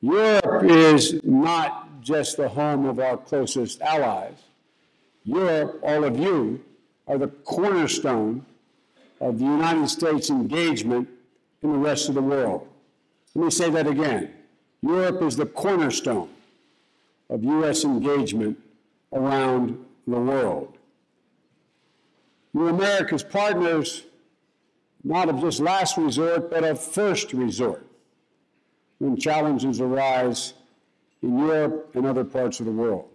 Europe is not just the home of our closest allies. Europe, all of you, are the cornerstone of the United States engagement in the rest of the world. Let me say that again. Europe is the cornerstone of U.S. engagement around the world. You're America's partners, not of just last resort, but of first resort when challenges arise in Europe and other parts of the world.